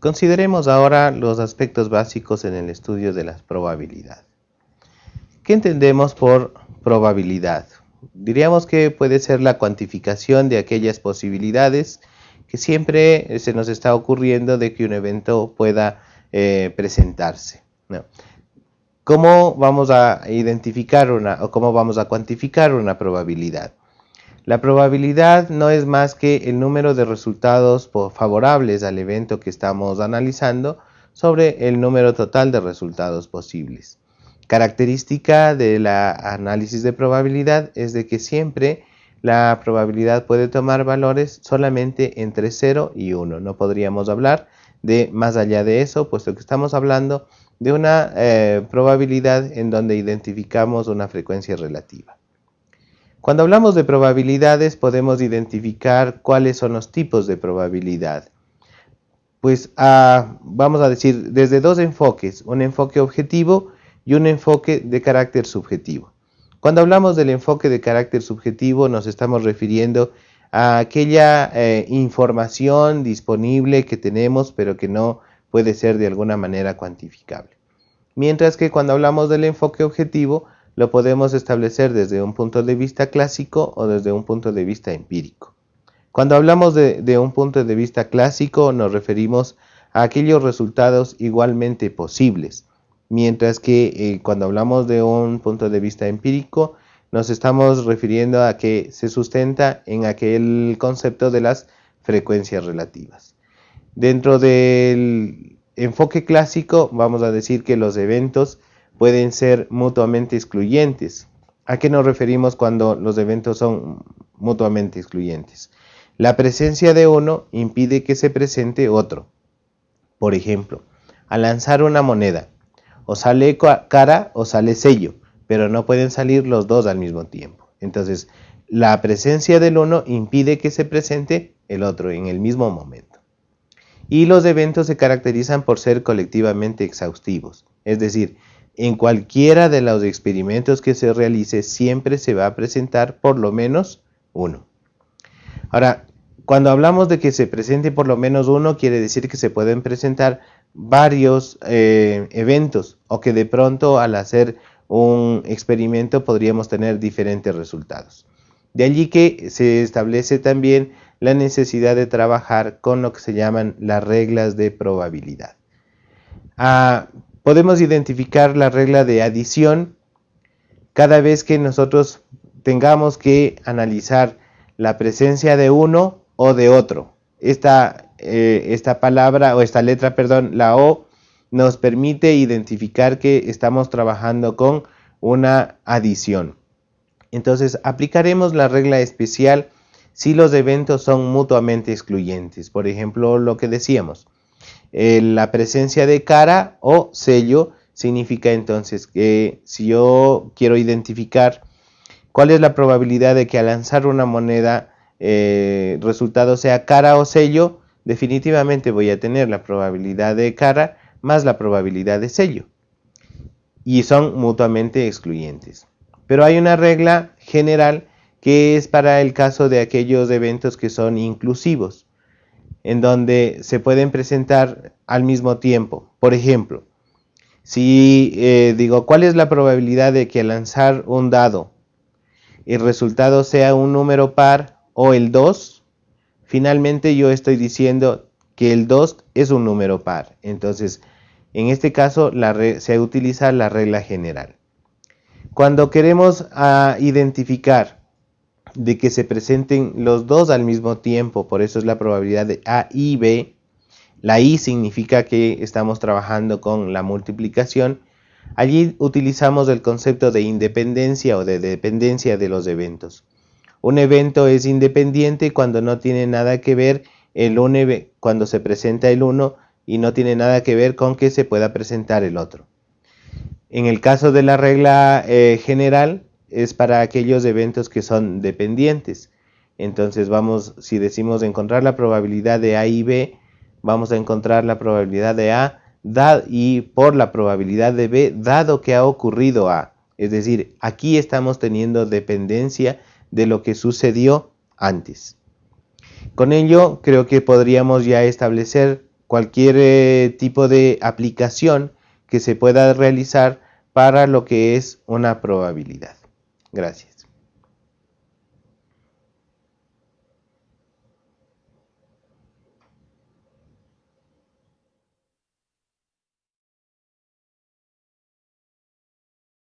Consideremos ahora los aspectos básicos en el estudio de la probabilidad. ¿Qué entendemos por probabilidad? Diríamos que puede ser la cuantificación de aquellas posibilidades que siempre se nos está ocurriendo de que un evento pueda eh, presentarse. ¿Cómo vamos a identificar una o cómo vamos a cuantificar una probabilidad? La probabilidad no es más que el número de resultados favorables al evento que estamos analizando sobre el número total de resultados posibles. Característica del análisis de probabilidad es de que siempre la probabilidad puede tomar valores solamente entre 0 y 1. No podríamos hablar de más allá de eso, puesto que estamos hablando de una eh, probabilidad en donde identificamos una frecuencia relativa. Cuando hablamos de probabilidades podemos identificar cuáles son los tipos de probabilidad. Pues ah, vamos a decir desde dos enfoques, un enfoque objetivo y un enfoque de carácter subjetivo. Cuando hablamos del enfoque de carácter subjetivo nos estamos refiriendo a aquella eh, información disponible que tenemos pero que no puede ser de alguna manera cuantificable. Mientras que cuando hablamos del enfoque objetivo lo podemos establecer desde un punto de vista clásico o desde un punto de vista empírico. Cuando hablamos de, un punto de vista clásico nos referimos a aquellos resultados igualmente posibles, mientras que eh, cuando hablamos de un punto de vista empírico nos estamos refiriendo a que se sustenta en aquel concepto de las frecuencias relativas. Dentro del enfoque clásico vamos a decir que los eventos pueden ser mutuamente excluyentes. ¿A qué nos referimos cuando los eventos son mutuamente excluyentes? La presencia de uno impide que se presente otro. Por ejemplo, al lanzar una moneda, o sale cara o sale sello, pero no pueden salir los dos al mismo tiempo. Entonces, la presencia del uno impide que se presente el otro en el mismo momento. Y los eventos se caracterizan por ser colectivamente exhaustivos, es decir, en cualquiera de los experimentos que se realice siempre se va a presentar por lo menos uno. Ahora, cuando hablamos de que se presente por lo menos uno, quiere decir que se pueden presentar varios eh, eventos o que de pronto al hacer un experimento podríamos tener diferentes resultados. De allí que se establece también la necesidad de trabajar con lo que se llaman las reglas de probabilidad. Ah, podemos identificar la regla de adición cada vez que nosotros tengamos que analizar la presencia de uno o de otro. Esta, eh, esta palabra o esta letra, perdón, la O, nos permite identificar que estamos trabajando con una adición. Entonces aplicaremos la regla especial si los eventos son mutuamente excluyentes. Por ejemplo, lo que decíamos, eh, la presencia de cara o sello significa entonces que si yo quiero identificar cuál es la probabilidad de que al lanzar una moneda eh, el resultado sea cara o sello, definitivamente voy a tener la probabilidad de cara más la probabilidad de sello. Y son mutuamente excluyentes. Pero hay una regla general que es para el caso de aquellos eventos que son inclusivos en donde se pueden presentar al mismo tiempo. Por ejemplo, si eh, digo, ¿cuál es la probabilidad de que lanzar un dado el resultado sea un número par o el 2? Finalmente yo estoy diciendo que el 2 es un número par. Entonces, en este caso se utiliza la regla general. Cuando queremos ah, identificar de que se presenten los dos al mismo tiempo, por eso es la probabilidad de A y B. La I significa que estamos trabajando con la multiplicación. Allí utilizamos el concepto de independencia o de dependencia de los eventos. Un evento es independiente cuando no tiene nada que ver el uno, cuando se presenta el uno y no tiene nada que ver con que se pueda presentar el otro. En el caso de la regla eh, general, es para aquellos eventos que son dependientes. Entonces vamos, si decimos encontrar la probabilidad de A y B, vamos a encontrar la probabilidad de A y por la probabilidad de B dado que ha ocurrido A. Es decir, aquí estamos teniendo dependencia de lo que sucedió antes. Con ello creo que podríamos ya establecer cualquier eh, tipo de aplicación que se pueda realizar para lo que es una probabilidad. Gracias.